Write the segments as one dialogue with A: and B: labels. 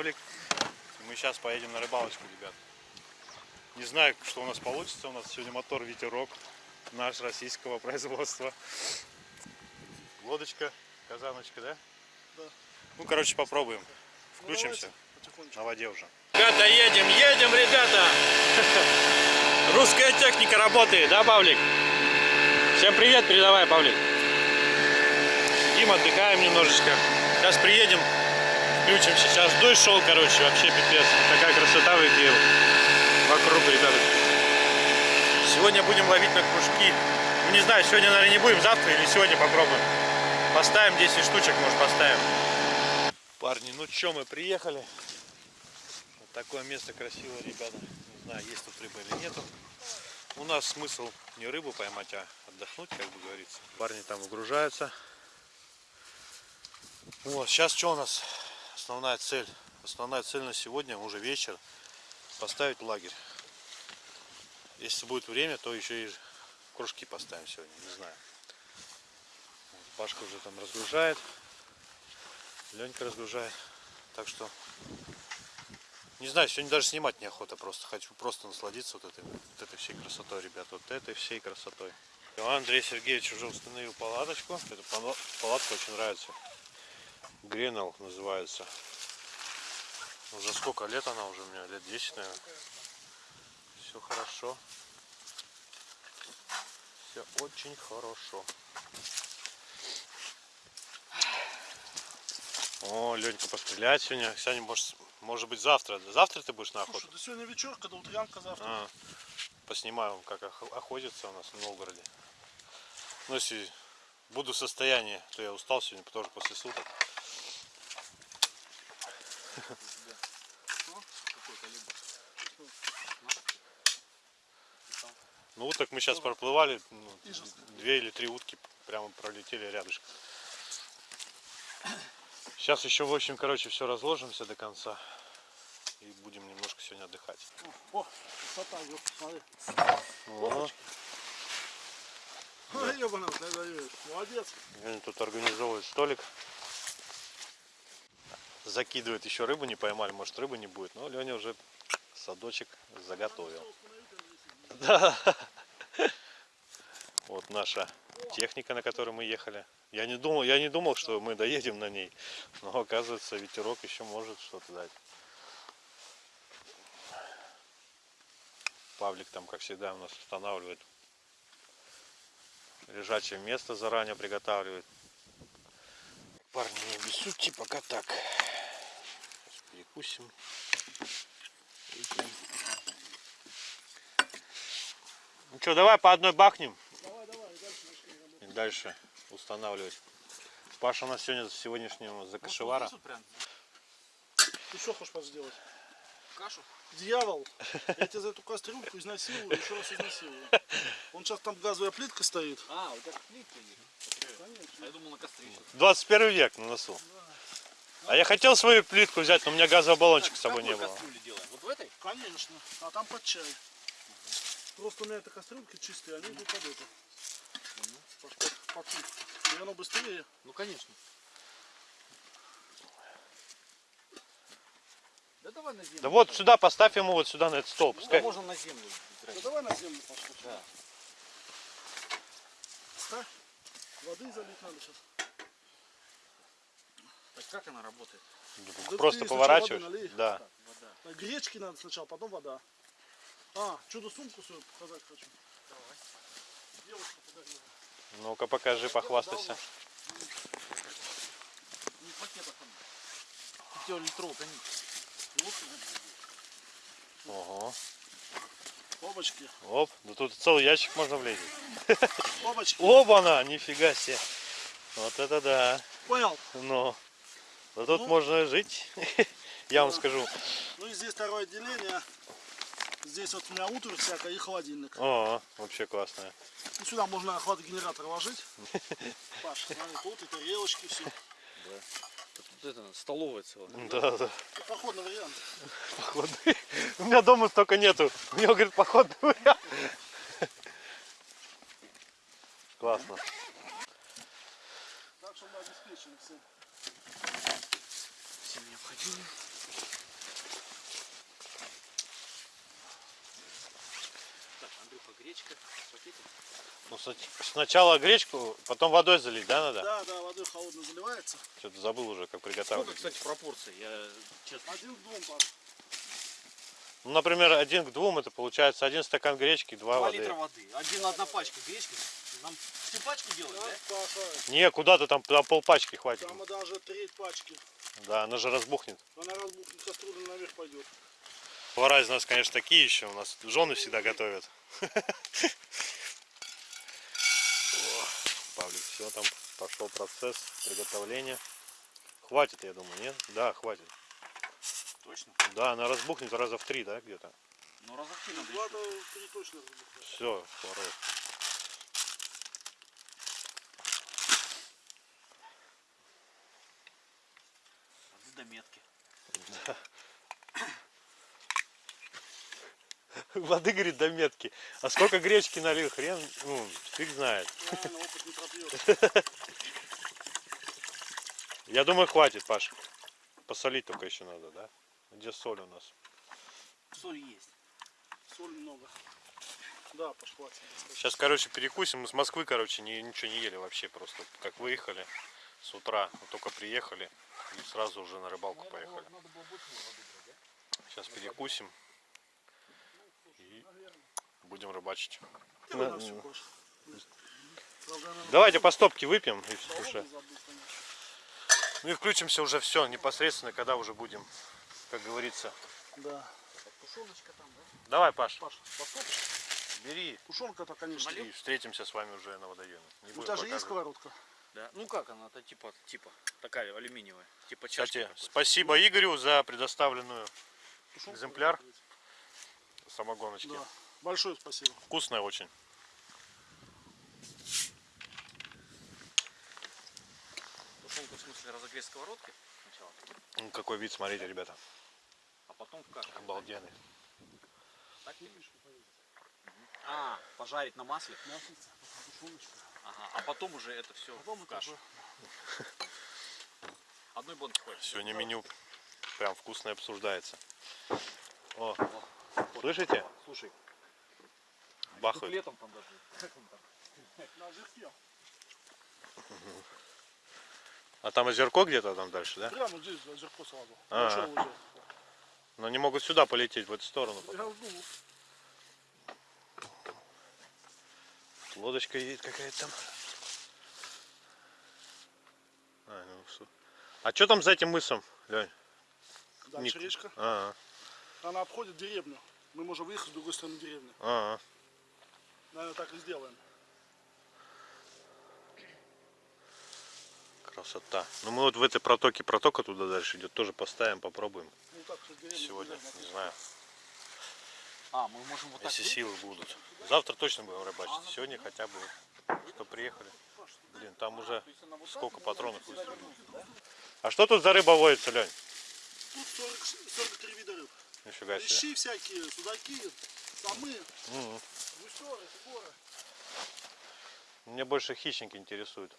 A: Павлик. И Мы сейчас поедем на рыбалочку, ребят. Не знаю, что у нас получится. У нас сегодня мотор ветерок. Наш российского производства. Лодочка, казаночка, да?
B: Да.
A: Ну, короче, попробуем. Включимся.
B: Ну.
A: На воде уже. Ребята, едем, едем, ребята! Русская техника работает, да, Павлик? Всем привет, передавай, Павлик. Сидим, отдыхаем немножечко. Сейчас приедем, включимся. Сейчас дождь шел, короче, вообще пипец. Такая красота в реке вокруг, ребята. Сегодня будем ловить на кружки. Ну, не знаю, сегодня, наверное, не будем, завтра или сегодня попробуем. Поставим 10 штучек, может, поставим. Парни, ну что, мы приехали. Вот такое место красивое, ребята. Не знаю, есть тут рыба или нету. У нас смысл не рыбу поймать, а отдохнуть, как бы говорится. Парни там выгружаются. Вот, сейчас что у нас? Основная цель. Основная цель на сегодня, уже вечер, поставить лагерь. Если будет время, то еще и кружки поставим сегодня, не знаю. Пашка уже там разгружает. Ленька разгружает. Так что не знаю, сегодня даже снимать неохота просто. Хочу просто насладиться вот этой, вот этой всей красотой, ребят. Вот этой всей красотой. Андрей Сергеевич уже установил палаточку. Эта пала- палатка очень нравится. Гренал называется. Уже сколько лет она уже у меня? Лет 10, наверное. Все хорошо. Все очень хорошо. О, Ленька пострелять сегодня. Сегодня, может, может быть, завтра. Завтра ты будешь на охоту?
B: Слушай, да сегодня вечерка, да утрянка завтра.
A: А, поснимаю, как ох- охотится у нас в Новгороде. Ну, если буду в состоянии, то я устал сегодня тоже после суток. Ну, уток мы сейчас проплывали, ну, две или три утки прямо пролетели рядышком. Сейчас еще, в общем, короче, все разложимся до конца. И будем немножко сегодня отдыхать.
B: О, красота, смотри. Ой, даешь. Молодец.
A: Они тут организовывают столик. Закидывают еще рыбу, не поймали, может рыбы не будет. Но Леня уже садочек заготовил. Да. Вот наша техника, на которой мы ехали. Я не думал, я не думал, что мы доедем на ней. Но оказывается, ветерок еще может что-то дать. Павлик там, как всегда, у нас устанавливает лежачее место заранее приготавливает. Парни, не обессудьте, пока так. Сейчас перекусим. Ну что, давай по одной бахнем
B: Давай, давай, и дальше
A: и дальше устанавливать. Паша у нас сегодня сегодняшнего закашевара.
B: Ты что хочешь сделать?
C: Кашу?
B: Дьявол, я тебя за эту кастрюльку изнасилую, еще раз изнасилую. Он сейчас там газовая плитка стоит.
C: А, вот так плитка есть. А я думал на костре.
A: 21 век на носу. А я хотел свою плитку взять, но у меня газового баллончика с собой не было.
C: делаем? Вот в этой?
B: Конечно. А там под чай. Просто у меня это кастрюльки чистые, они идут под это. Под, под, под плитку. И оно быстрее.
C: Ну конечно. Да давай на землю.
A: Да вот сюда поставь ему вот сюда на этот стол.
C: Да можно на землю.
B: Да давай на землю пошло.
C: Да.
B: Ставь. Воды залить надо сейчас.
C: Так как она работает?
B: Да
A: Просто поворачиваешь.
B: налей.
A: Да.
C: Так, вода.
B: Гречки надо сначала, потом вода. А, чудо-сумку свою показать хочу.
C: Давай.
B: Девушка подарила.
A: Ну-ка покажи, похвастайся.
C: Не в пакетах она. Пятилитровая, конечно.
A: Ого.
B: Бабочки.
A: Оп, да тут целый ящик можно влезть.
B: Бабочки.
A: Оба-на, нифига себе. Вот это да.
B: Понял?
A: Ну, да тут
B: Ну.
A: можно жить. Я вам скажу.
B: Ну и здесь второе отделение. Здесь вот у меня утро всякое и холодильник.
A: О, вообще классная.
B: И сюда можно охват-генератор ложить. Паш, смотри, тут и тарелочки, все.
C: Тут это, столовая целая.
A: Да, да.
B: Походный вариант.
A: Походный. У меня дома столько нету. У него, говорит, походный вариант. Классно.
B: Так что мы обеспечены всем.
C: Всем необходимо. Гречка, пакетик.
A: Ну, сна- сначала гречку, потом водой залить, да, надо?
B: Да, да, водой холодно заливается.
A: Что-то забыл уже, как
C: Сколько,
A: приготавливать.
C: кстати, пропорций? Я честно.
B: Один к двум, Паш.
A: Ну, например, один к двум, это получается один стакан гречки, два,
C: Два
A: воды.
C: литра воды. Один, одна пачка гречки. Нам всю пачку делать,
B: Да,
C: да?
B: Паша,
A: Не, куда-то там на полпачки хватит.
B: там даже треть пачки.
A: Да, она же разбухнет.
B: Она разбухнет, кастрюля наверх пойдет.
A: Повара из нас, конечно, такие еще. У нас жены всегда готовят. Павлик, все, там пошел процесс приготовления. Хватит, я думаю, нет? Да, хватит.
C: Точно?
A: Да, она разбухнет раза в три, да, где-то.
C: Ну раза в три надо
B: Два
C: еще.
B: до три точно разбухнет.
A: Все.
C: Воды до метки.
A: Воды, говорит, до метки. А сколько гречки налил, хрен, ну, фиг знает. Я думаю, хватит, Паш. Посолить только еще надо, да? Где соль у нас?
C: Соль есть.
B: Соль много. Да, хватит.
A: Сейчас, короче, перекусим. Мы с Москвы, короче, ни- ничего не ели вообще. Просто как выехали с утра, вот только приехали и сразу уже на рыбалку поехали. Сейчас перекусим будем рыбачить.
B: Наверное,
A: Давайте по стопке выпьем и уже. Ну и включимся уже все непосредственно, когда уже будем, как говорится.
B: Да.
C: Тушеночка там, да?
A: Давай, Паш,
B: Паш, посмотришь?
A: бери
B: Тушенка-то, конечно.
A: и встретимся с вами уже на водоеме. Не
B: тебя же есть сковородка?
C: Да. Ну как она? Это типа, типа, такая алюминиевая. Типа
A: Кстати,
C: чашки. такой.
A: спасибо Игорю за предоставленную
B: Тушенку
A: Экземпляр? самогоночки.
B: Да. Большое спасибо.
A: Вкусная очень.
C: Тушенку в смысле разогреть сковородкой сначала,
A: Ну, какой вид, смотрите, ребята.
C: а потом в кашу.
A: Обалденный.
C: Так А, пожарить на масле.
B: Маслица, тушеночка.
C: Ага. А потом уже это все
B: Потом
C: в кашу. Одной банки хватит.
A: Сегодня меню прям вкусное обсуждается. О, слышите?
C: Слушай,
A: Бахают.
C: дуплетом там даже. Как он там?
B: на озерке.
A: А там озерко где-то там дальше, да?
B: Прямо здесь озерко сразу.
A: А.
B: Большое озеро.
A: Но они могут сюда полететь, в эту сторону.
B: Жду.
A: Лодочка едет какая-то там. А, ну, а что там за этим мысом, Лень?
B: Дальше
A: Ник-
B: речка.
A: А,
B: Она обходит деревню. Мы можем выехать с другой стороны деревни.
A: а, а.
B: Наверное, так и сделаем.
A: Красота. Ну мы вот в этой протоке, протока туда дальше идет, тоже поставим, попробуем
B: Ну так,
A: сегодня. Не знаю,
C: А, мы можем вот так.
A: если
C: выйти?
A: силы будут. Завтра точно будем рыбачить. Сегодня хотя бы, что приехали. Блин, там уже сколько патронов выставили. А что тут за рыба водится, Лень?
B: Тут 40, 43 вида рыб.
A: Нифига себе.
B: Лещи всякие, судаки, самы,
A: Мгм.
B: гусеры, горы.
A: Мне больше хищники интересуют.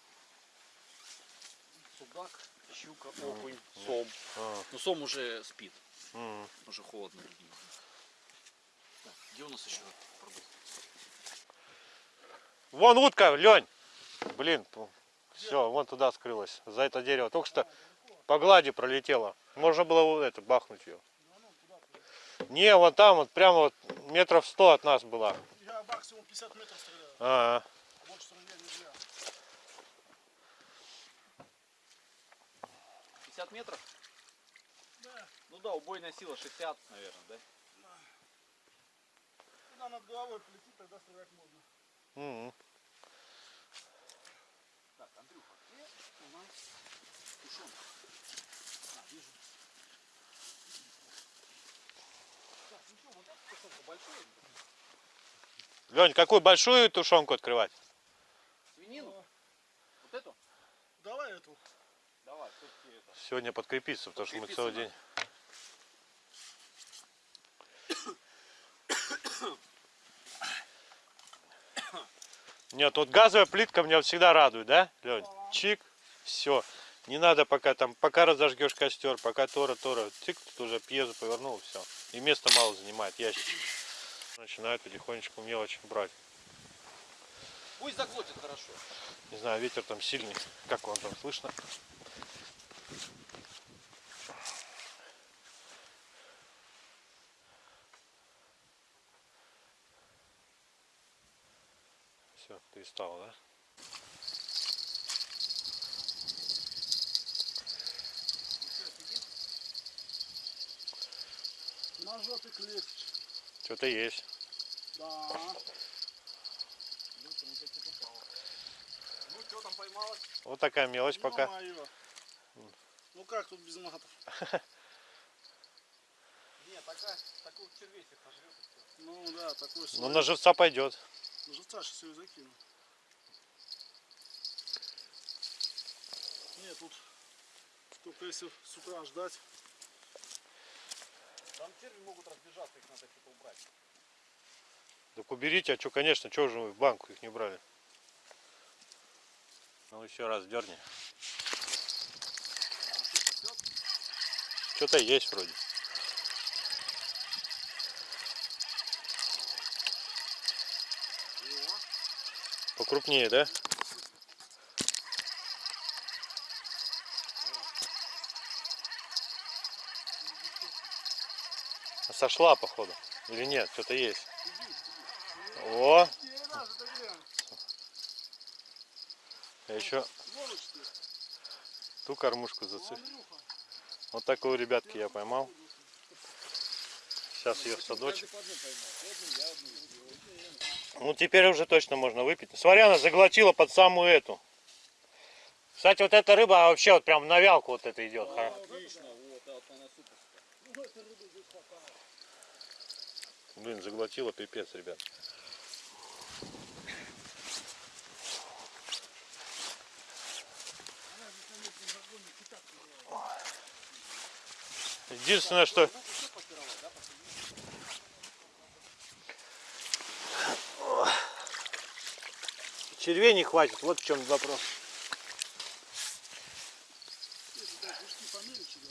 C: Судак, щука, окунь, сом.
A: А,
C: Ну сом уже спит.
A: м.
C: Уже холодно. Так, где у нас еще продукт?
A: Вон утка, Лень! Блин, все, вон туда скрылась. За это дерево. Только что по глади пролетела. Можно было вот это бахнуть ее. Не, вот там, вот прямо вот метров сто от нас была.
B: Я максимум 50 метров стреляю.
A: А,
B: Больше стрелять нельзя.
C: 50 метров?
B: Да.
C: Ну да, убойная сила 60, наверное, да?
B: Когда над головой полетит, тогда стрелять можно.
A: м.
C: Так, Андрюха, где у нас тушенка? А, вижу. Так, ну что, вот эта тушенка большая?
A: Лень, какую большую тушенку открывать?
C: Свинину? Вот эту?
B: Давай эту.
C: Давай, все-таки это.
A: Сегодня подкрепиться, потому что мы целый день. Нет, вот газовая плитка меня всегда радует, да, Лень? Чик, все. Не надо пока там, пока разожгешь костер, пока тора, тора, цик, тут уже пьезу повернул, все. И места мало занимает, ящик. Начинают потихонечку мелочь брать.
C: Пусть заглотит хорошо.
A: Не знаю, ветер там сильный. Как вам там слышно? Все, перестало, да?
B: Ножок легче.
A: Что-то есть.
B: Да.
C: Ну что там поймалось?
A: Вот такая мелочь пока.
B: Ё-моё. Ну как тут без матов?
C: Нет, такая, такой червесик пожрет.
B: Ну да, такой
A: Ну
B: слой.
A: на живца пойдет.
B: На живца сейчас ее закину. Нет, тут только если с утра ждать.
C: Черви могут разбежаться, их надо что-то убрать.
A: Так уберите, а что, конечно, что же вы в банку их не брали? Ну еще раз дерни. Что-то есть вроде. Покрупнее, да? Сошла, походу. Или нет? Что-то есть. О, я еще ту кормушку зацепил. Вот такую, ребятки, я поймал. Сейчас ее в садочек. Ну теперь уже точно можно выпить. Смотри, она заглотила под самую эту. Кстати, вот эта рыба вообще вот прям на вялку вот это идет.
C: Отлично, вот, а вот она суперская.
B: Ну, этой рыбы здесь хватает.
A: Блин, заглотила пипец, ребят. Единственное, что... Червей не хватит, вот в чем вопрос.
B: Если так пушки помельче, да.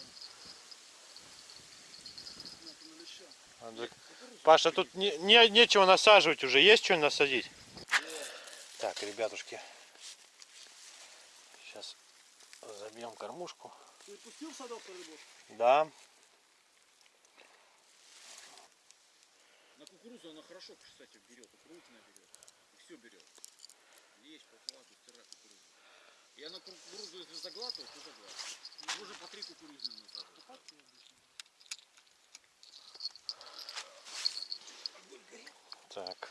B: Надо на леща.
A: А, так- Паша, тут не, не- нечего насаживать уже. Есть что насадить? Так, ребятушки. Сейчас забьем кормушку.
B: Ты пустил в садок рыбу?
A: Да.
C: На кукурузу она хорошо, кстати, берет. И крупная берет. И все берет. Лечь, прохладу, стирать кукурузу. И она кукурузу, если заглатывает, то заглатывает. Можно по три кукурузные насаживать.
A: Так.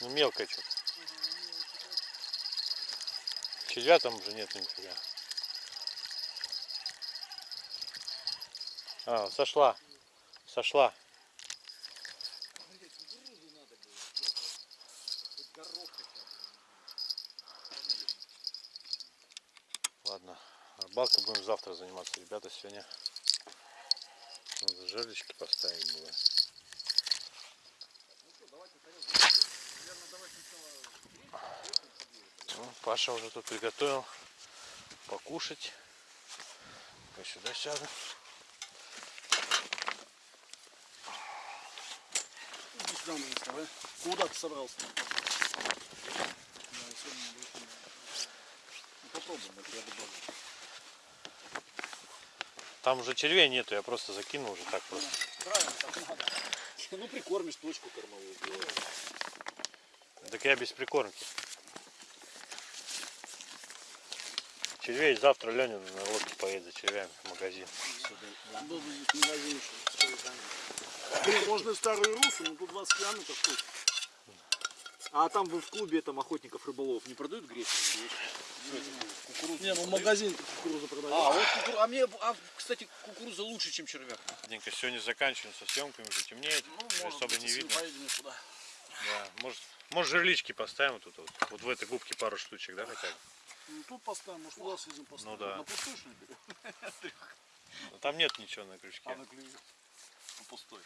B: Ну
A: мелкая что-то. Червя там уже нет нифига. А, сошла. Сошла. Ладно, рыбалкой будем завтра заниматься, ребята, сегодня надо жерлечки поставить было.
C: Ну что, давайте тарелку. Наверное, давай сначала
A: Ну, Паша уже тут приготовил покушать. Я сюда сяду.
B: Иди сюда давай. Куда ты собрался?
C: Ну попробуем, это я добавлю.
A: Там уже червей нету, я просто закинул уже так просто.
B: Правильно, так надо.
C: Ну прикормишь точку кормовую.
A: Так я без прикормки. Червей завтра Леня на лодке поедет за червями в магазин.
B: Был бы здесь магазин еще. Блин, можно и старую русу, но тут 20 километров путь.
C: А там вы в клубе там охотников рыболов не продают гречку?
B: Не, ну магазин кукурузу продают.
C: А, вот кукуруза. А мне, а, кстати, кукуруза лучше, чем червяк.
A: Денька, сегодня заканчиваем со съемками, уже темнеет,
B: Ну,
A: уже
B: может
A: особо не видно.
B: Поедем туда.
A: Да, может, может жерлички поставим тут вот, вот в этой губке пару штучек, да, хотя бы.
B: Ну, тут поставим, может, туда съездим поставим.
A: Ну да.
B: На пустую, что ли, берем?
A: Там нет ничего на крючке.
B: А, на клюве. Ну, пустой.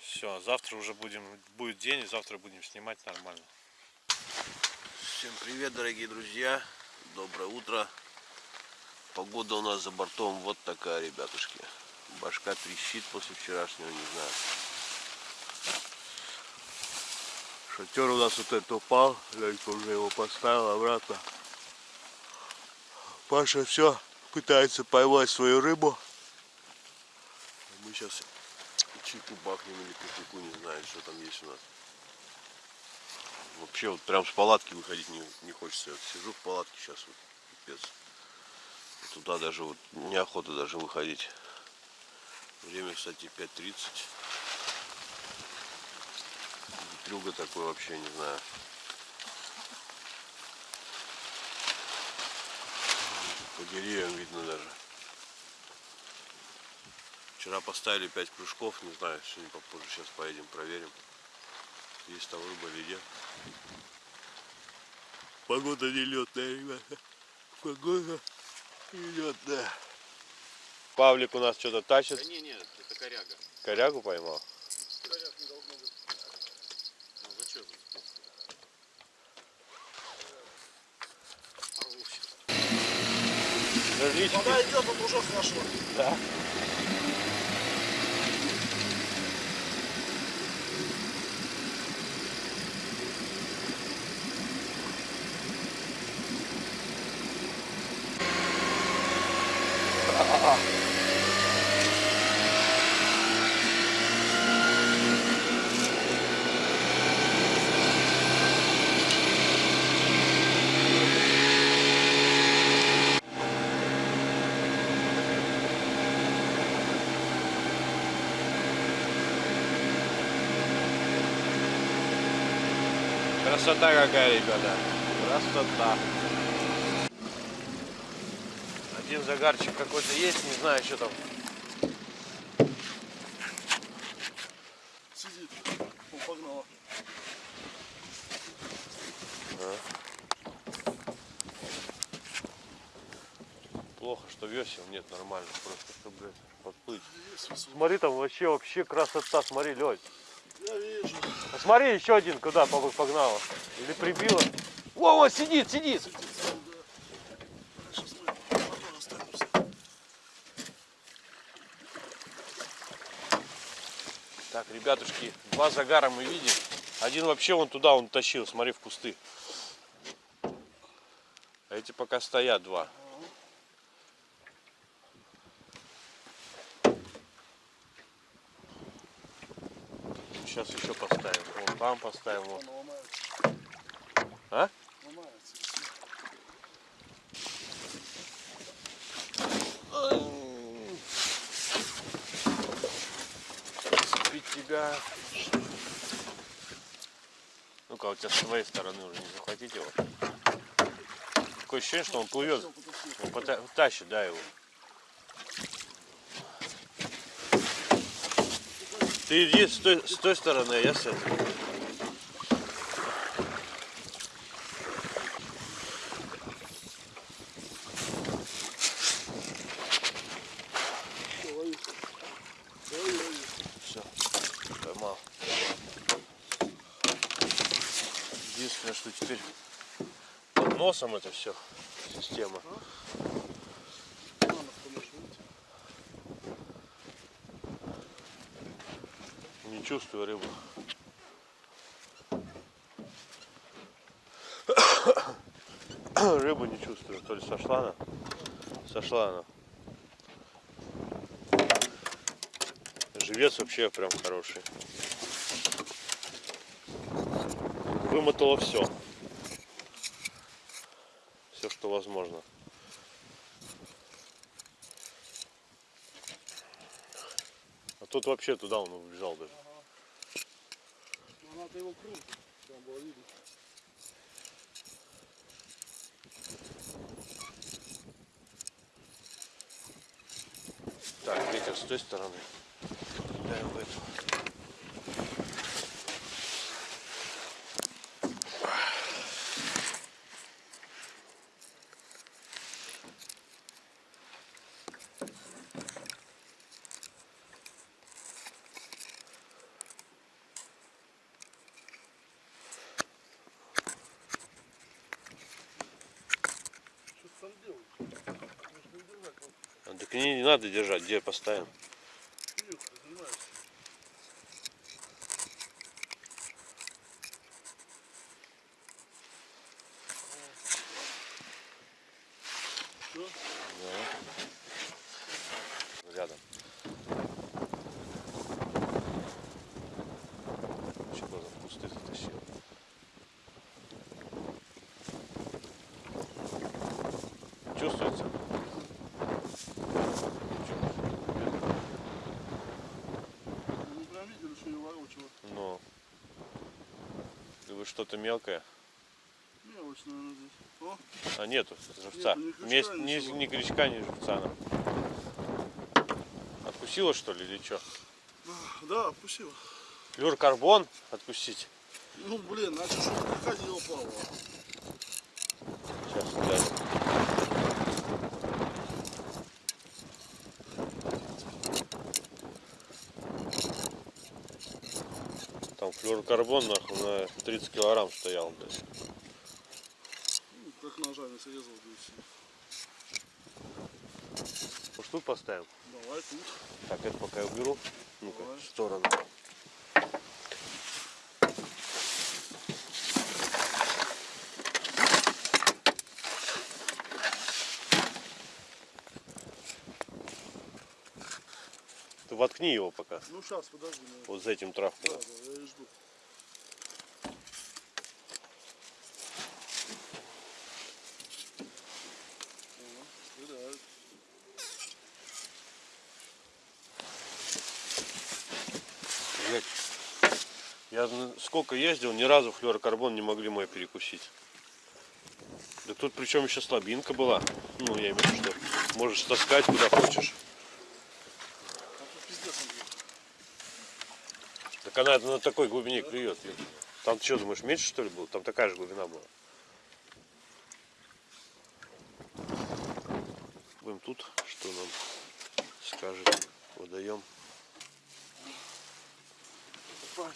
A: Все, завтра уже будем, будет день, и завтра будем снимать нормально.
D: Всем привет, дорогие друзья. Доброе утро. Погода у нас за бортом вот такая, ребятушки. Башка трещит после вчерашнего, не знаю. Шатер у нас вот этот упал. Ленька уже его поставил обратно. Паша все пытается поймать свою рыбу. Мы сейчас чайку бахнем или кофейку, не знаю, что там есть у нас. Вообще вот прям с палатки выходить не, не хочется. Вот сижу в палатке сейчас вот, пипец. Туда даже вот неохота даже выходить. Время, кстати, 5.30. Трюга такой вообще, не знаю. По деревьям видно даже. Вчера поставили 5 кружков, не знаю, сегодня попозже сейчас поедем проверим. Есть там рыба или нет. Погода нелетная, ребята. Погода нелетная. Павлик у нас что-то тащит.
C: Да не, нет, это коряга.
D: Корягу поймал.
A: Жерлички.
B: Вода идет, вот уже хорошо.
A: Да. Красота ребята. Красота. Один загарчик какой-то есть, не знаю, что там.
B: Сидит. Он погнала.
A: Плохо, что весел нет нормально, просто чтобы блядь, подплыть. Смотри, там вообще, вообще красота, смотри, Лёнь.
B: Я
A: смотри, еще один куда пог- погнала. Или прибила. Во, вот сидит, сидит. Так, ребятушки, два загара мы видим. Один вообще вон туда он тащил, смотри, в кусты. А эти пока стоят два. Сейчас еще поставим. Вон там поставим.
B: Ломается.
A: А? Цепить тебя. Ну-ка, у тебя с твоей стороны уже не захватить его. Такое ощущение, что он плывет. Он пота- тащит, да, его. Ты иди с той, с той стороны, а я с этой. Все, поймал. Единственное, что теперь под носом это все система. чувствую рыбу. Рыбу не чувствую, то ли сошла она. Сошла она. Живец вообще прям хороший. Вымотало все. Все, что возможно. А тут вообще туда он убежал даже.
B: Надо его круто, там было видно.
A: Так, ветер с той стороны. Кидаем в эту.
B: Что ты там делаешь? Может не держать, вот
A: А, Так не, надо держать, где поставим.
B: Илюх, ты занимаешься. Все?
A: Рядом. Что за кусты затащил? Чувствуется?
B: Мы прям видели, что ее ворочало.
A: Но. Вы что-то мелкое?
B: Мелочь, наверное, здесь. О,
A: А нету живца.
B: Нету ни крючка,
A: ни, ни крючка, ни живца. она. Откусила что ли или что?
B: да, отпустила.
A: Флюрокарбон откусить.
B: Ну, блин, значит, что приходило Павла.
A: Сейчас, да. Там флюрокарбон нахуй на 30 килограмм стоял, блядь.
B: Ну, как ножами срезал.
A: Может тут поставим?
B: Давай тут.
A: Так, это пока я уберу. Ну-ка, в сторону. Ты воткни его пока.
B: Ну, сейчас, подожди. наверное.
A: Вот за этим травкой.
B: Да, да, я и жду. О, стреляют.
A: Блядь. Я сколько ездил, ни разу флюорокарбон не могли мой перекусить. Да тут причем еще слабинка была. Ну, я имею в виду, что можешь таскать куда хочешь. Так она на такой глубине клюет. Там что, думаешь, меньше что ли было? Там такая же глубина была. Будем тут, что нам скажет водоем.
B: Пахнет. Так, Андрюха. О, Сидит.
A: А?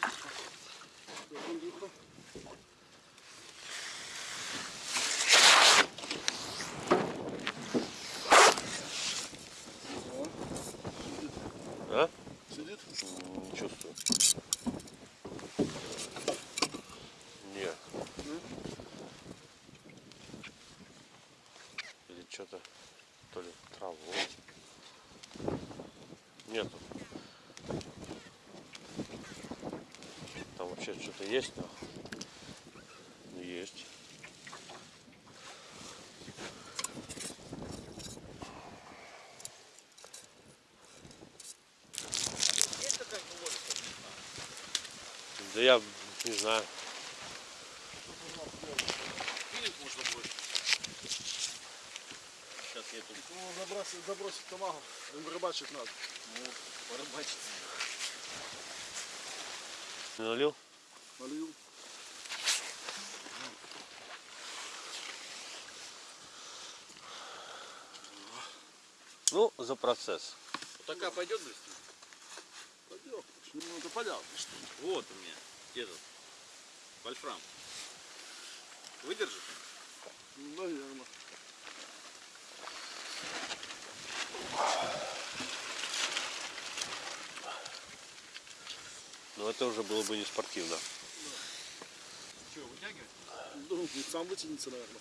B: Сидит?
A: Чувствую. Не.
B: Ну?
A: Или что-то, то ли траву. Нету. Там вообще что-то есть, но есть. Да я не знаю.
C: Сейчас я тут
B: Ну, забросить, забросить тамагу. Им рыбачить надо.
C: ну, порыбачить.
A: Налил?
B: Налил.
A: Ну, за процесс.
C: Вот такая пойдет быстро?
B: Пойдем. Ну, это понятно, что.
C: Вот у меня этот вольфрам. Выдержит?
B: Ну, Наверное.
A: Но это уже было бы не спортивно.
B: Ну, сам вытянется, наверное.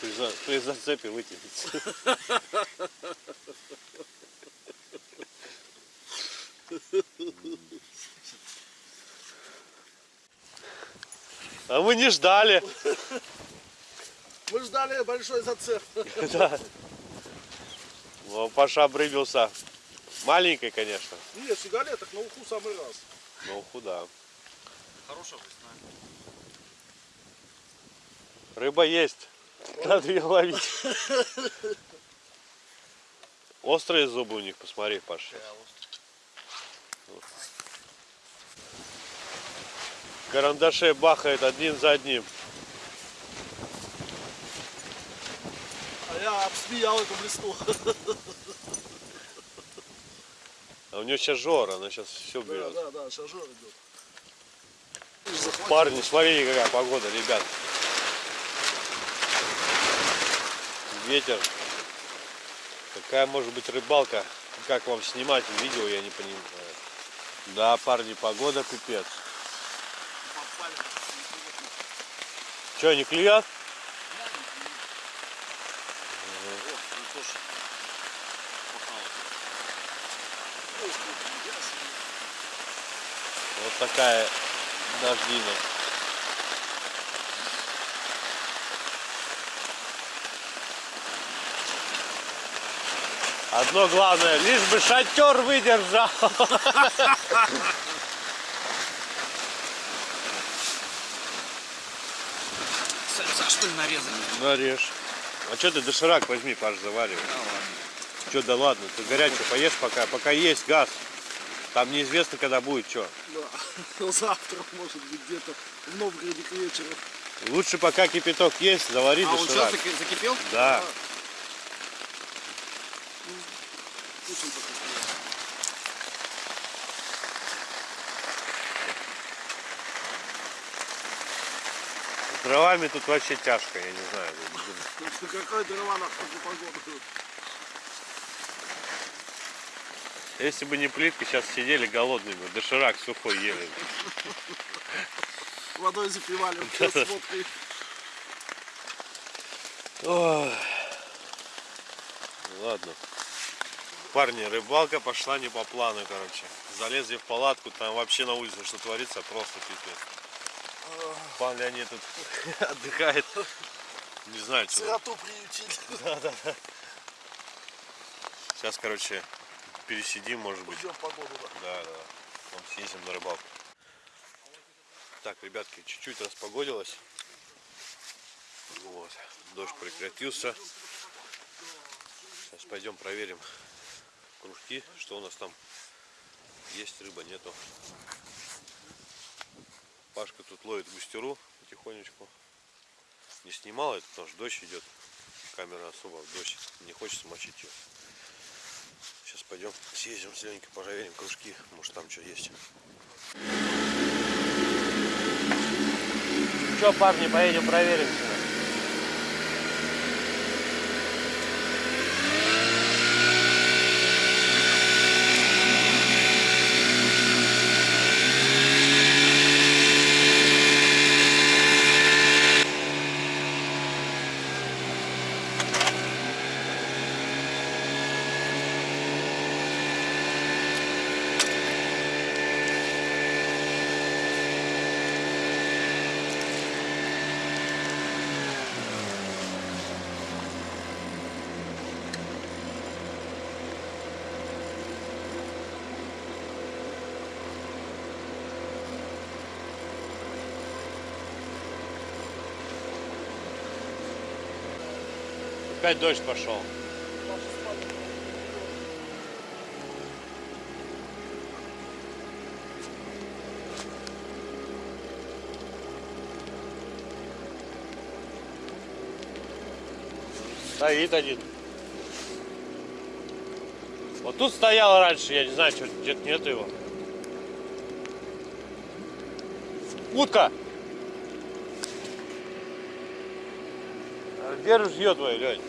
A: При, за- при зацепе вытянется. А мы не ждали.
B: Мы ждали большой зацеп.
A: Да. Паша обрыбился. Маленькой, конечно.
B: Нет, сигареток на уху самый раз.
A: Но худа.
C: Хорошая весна.
A: Рыба есть. Надо ее ловить. Острые зубы у них, посмотри, Паша. Карандашей бахает один за одним.
B: А я обсмеял эту блесну.
A: А у нее сейчас жора, она сейчас все
B: Да,
A: берет.
B: да, да, сейчас жор идет.
A: Парни, смотрите, какая погода, ребят. Ветер. Какая может быть рыбалка? Как вам снимать видео, я не понимаю. Да, парни, погода пипец. Че, не клюет? Вот такая дождина. Одно главное, лишь бы шатер выдержал.
C: Сальца что ли нарезали?
A: Нарежь. А что ты доширак возьми, Паш, заваривай.
C: Да ладно.
A: Что, да ладно, ты горячее поешь пока, пока есть газ. Там неизвестно, когда будет что.
B: Да. Завтра, может быть, где-то в Новгороде к вечеру.
A: Лучше пока кипяток есть, завари
C: А он
A: доширак.
C: что, закипел?
A: Да.
B: Пусть он пока стоит.
A: С дровами тут вообще тяжко, я не знаю.
B: Какая дрова на погоду?
A: Если бы не плитка, сейчас сидели голодными, доширак сухой ели.
B: Водой запивали с водкой.
A: Ой. Ладно. Парни, рыбалка пошла не по плану, короче. Залезли в палатку, там вообще на улице что творится, просто пипец. Пан Леонид тут отдыхает. Не знаю, что. там.
B: Сироту приютили.
A: Сейчас, короче, пересидим, может быть.
B: Ждем погоду, да.
A: Да, да. Потом съездим на рыбалку. Так, ребятки, чуть-чуть распогодилось. Вот. Дождь прекратился. Сейчас пойдем проверим кружки, что у нас там есть рыба, нету. Пашка тут ловит густеру потихонечку. Не снимал это, потому что дождь идет. Камера особо в дождь не хочется мочить ее. Сейчас пойдем съездим с Ленькой, проверим кружки, может там что есть. Что, парни, поедем проверим Опять дождь пошел. Стоит один. Вот тут стоял раньше, я не знаю, где-то нет его. Утка! Где ружье твое, Лень?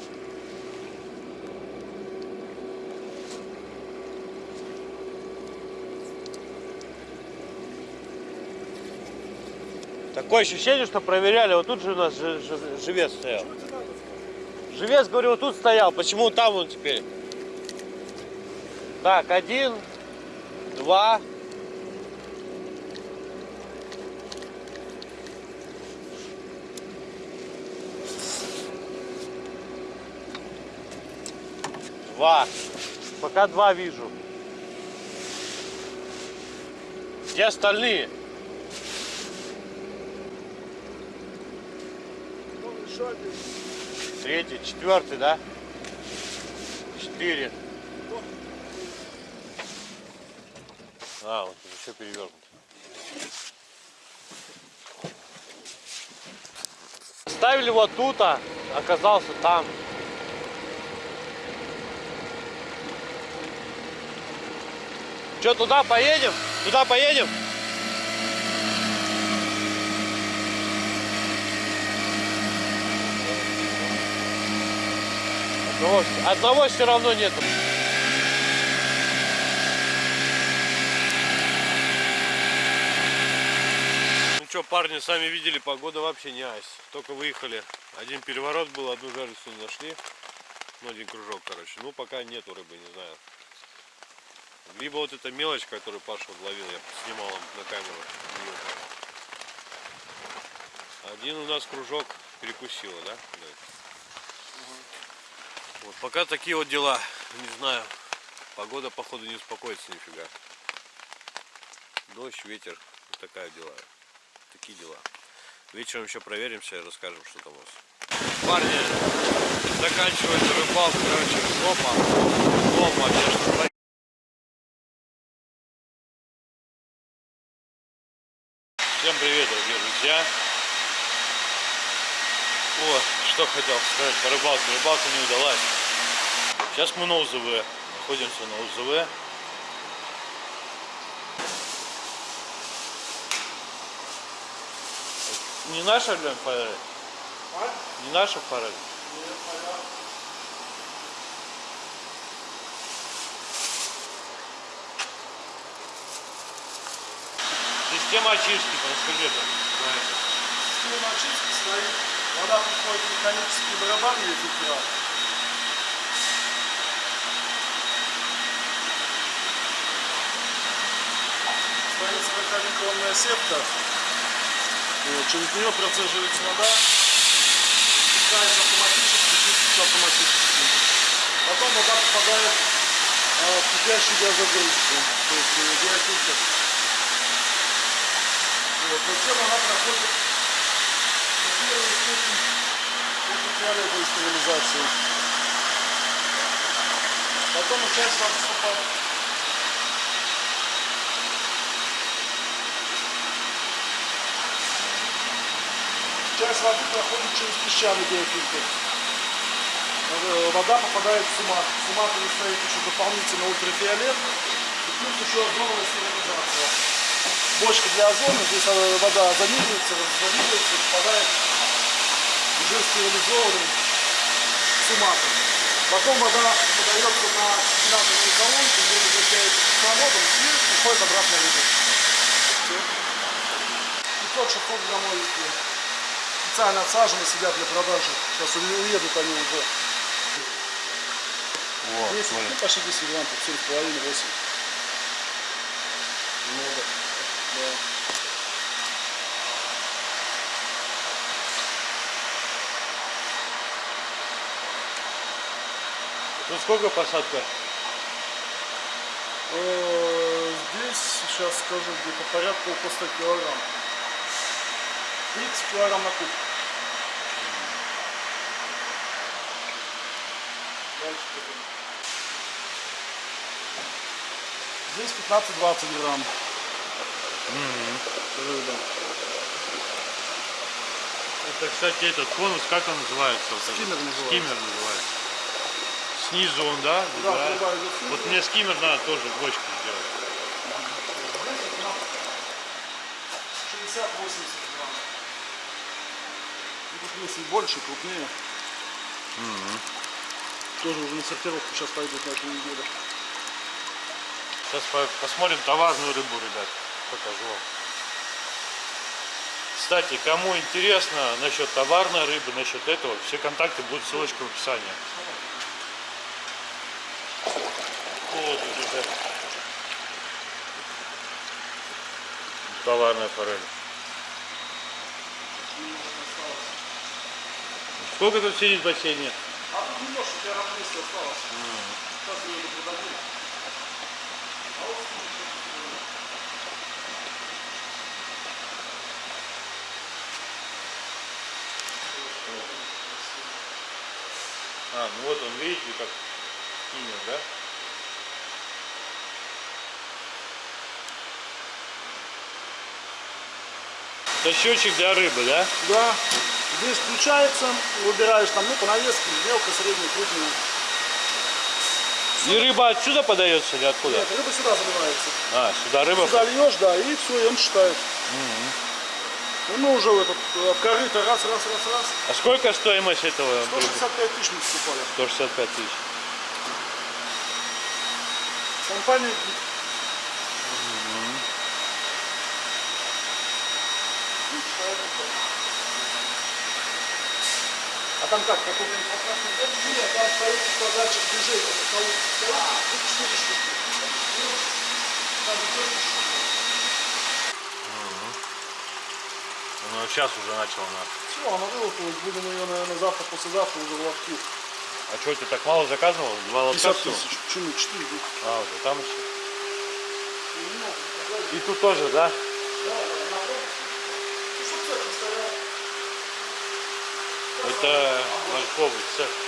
A: Такое ощущение, что проверяли. Вот тут же у нас жи- жи- живец стоял. Живец, говорю, вот тут стоял. Почему там он теперь? Так, один, два. Два. Пока два вижу. Где остальные?
B: Один.
A: Третий, четвертый, да? Четыре. А, вот еще перевернут. Ставили вот тут, а оказался там. Че, туда поедем? Туда поедем? Одного, одного все равно нету. Ну что, парни, сами видели, погода вообще не айс. Только выехали. Один переворот был, одну жерлицу не нашли. Ну, один кружок, короче. Ну, пока нету рыбы, не знаю. Либо вот эта мелочь, которую Паша ловил, я снимал им на камеру. Один у нас кружок перекусила, да? Да. Вот пока такие вот дела. Не знаю. Погода, походу, не успокоится нифига. Дождь, ветер. Вот такая дела. Такие дела. Вечером еще проверимся и расскажем, что там у нас. Парни, заканчивается рыбалка, короче, опа. Опа, конечно, Всем привет, дорогие друзья. О, что хотел сказать по рыбалке. Рыбалка не удалась. Сейчас мы на УЗВ. Находимся на УЗВ. Не наша, блин, форель? Не наша форель? Система очистки, расскажи это.
B: Система очистки стоит. Вода приходит в механический барабан или фильтрат. Стоит 40-микронная сетка. Вот, через нее процеживается вода. Спускается автоматически, чистится автоматически. Потом вода попадает а, в кипящую газогрузку. То есть э, биофильтр. Вот, затем она проходит ультрафиолетовой стерилизации. Потом часть воды вступает. Часть воды проходит через песчаный биофильтр. Э, Вода попадает в сумат. В суматове стоит еще дополнительно ультрафиолет. И плюс еще озоновая стерилизация бочка для озона, здесь э, вода озонизируется, раззонизируется, попадает уже стерилизованный суматор. Потом вода подается на вентиляторную колонку, где возвращается кислородом и уходит обратно в рыбу. 500-600 граммовики. Специально отсажены, сидят для продажи. Сейчас уедут они уже.
A: Вот,
B: 10,
A: смотри.
B: ну, почти 10 грамм, 7,5-8. Много. Да.
A: Тут сколько посадка?
B: Э, Здесь, сейчас скажу, где-то порядка около 100 килограмм. 30 килограмм на куб. Дальше. Здесь 15-20 грамм. Рыба.
A: Это, кстати, этот конус, как он называется?
B: Скиммер называется.
A: Скиммер называется. Снизу он, да?
B: Да, идет снизу.
A: Вот мне скиммер надо тоже в бочке сделать.
B: Здесь вот на 60-80 грамм. Тут есть и больше, крупнее. Тоже уже на сортировку сейчас пойдут на этой неделе.
A: Сейчас по- посмотрим товарную рыбу, ребят. Покажу вам. Кстати, кому интересно насчет товарной рыбы, насчет этого, все контакты будут ссылочка в описании. Тут уже товарная форель. Сколько тут сидит в бассейне?
B: А тут немножко, у тебя 200 осталось. Сейчас мы ее продадим.
A: А, ну вот он, видите, как кинет, да? Это счетчик для рыбы, да?
B: Да. Здесь включается, выбираешь там, ну, по навеске, мелко, средняя, крупная.
A: И рыба отсюда подается или откуда?
B: Нет, рыба сюда заливается.
A: А, сюда рыба.
B: Сюда льешь, да, и все, и он считает. И мы уже в этот э, корыто раз, раз, раз, раз.
A: А сколько стоимость этого?
B: 165 тысяч мы покупали.
A: 165 тысяч.
B: Компания А там как, какой инфракрасный дом? Нет, там стоит датчик движения. на полу стоит, тут четыре штуки. Там идет штуки.
A: Ну, сейчас уже начал на.
B: Все, она вылупилась. Будем ее, наверное, завтра, послезавтра уже в лотки.
A: А что, ты так мало заказывал? Два лотка
B: 50
A: всего?
B: тысяч. Почему? 4 будет.
A: А, вот там еще. И тут тоже, да?
B: Ну, что цех не стоял?
A: Это морковый цех.